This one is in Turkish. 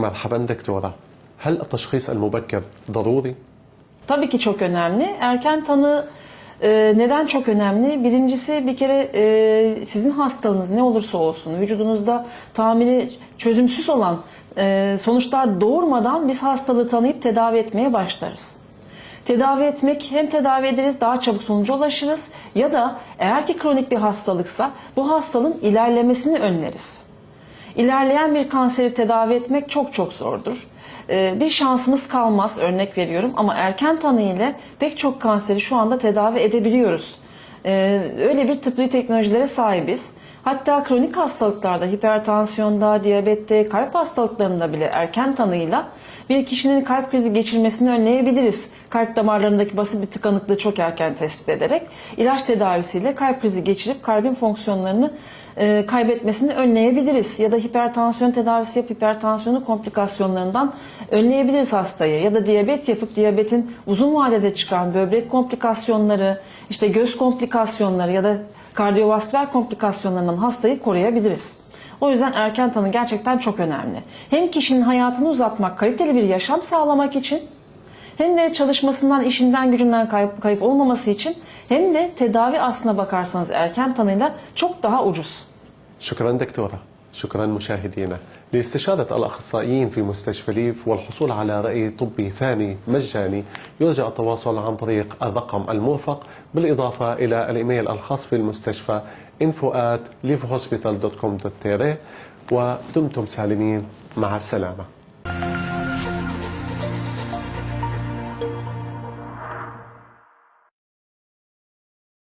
مرحبا دكتورة هل التشخيص المبكر ضروري؟ Tabii ki çok önemli. Erken tanı e, neden çok önemli? Birincisi bir kere e, sizin hastalığınız ne olursa olsun vücudunuzda tamiri çözümsüz olan e, sonuçlar doğurmadan biz hastalığı tanıyıp tedavi etmeye başlarız. Tedavi etmek hem tedavi ederiz daha çabuk sonuca ulaşırız ya da eğer ki kronik bir hastalıksa bu hastalığın ilerlemesini önleriz. İlerleyen bir kanseri tedavi etmek çok çok zordur. Ee, Bir şansımız kalmaz örnek veriyorum ama erken tanı ile pek çok kanseri şu anda tedavi edebiliyoruz. Ee, Öyle bir tıbbi teknolojilere sahibiz. Hatta kronik hastalıklarda, hipertansiyonda, diyabette, kalp hastalıklarında bile erken tanıyla bir kişinin kalp krizi geçirmesini önleyebiliriz. Kalp damarlarındaki basit bir tıkanıklığı çok erken tespit ederek ilaç tedavisiyle kalp krizi geçirip kalbin fonksiyonlarını e, kaybetmesini önleyebiliriz. Ya da hipertansiyon tedavisi yapıp hipertansiyonu komplikasyonlarından önleyebiliriz hastayı. Ya da diyabet yapıp diyabetin uzun vadede çıkan böbrek komplikasyonları, işte göz komplikasyonları komplikasyonları ya da kardiyovasküler komplikasyonlarından hastayı koruyabiliriz. O yüzden erken tanı gerçekten çok önemli. Hem kişinin hayatını uzatmak, kaliteli bir yaşam sağlamak için hem de çalışmasından, işinden, gücünden kayıp, kayıp olmaması için hem de tedavi aslına bakarsanız erken tanıyla çok daha ucuz. Şükran doktora. Şükran müşahidine. لاستشارة الأخصائيين في مستشفى ليف والحصول على رأي طبي ثاني مجاني يرجى التواصل عن طريق الرقم المرفق بالإضافة إلى الإيميل الخاص بالمستشفى info at livehospital.com.tr ودمتم سالمين. مع السلامة.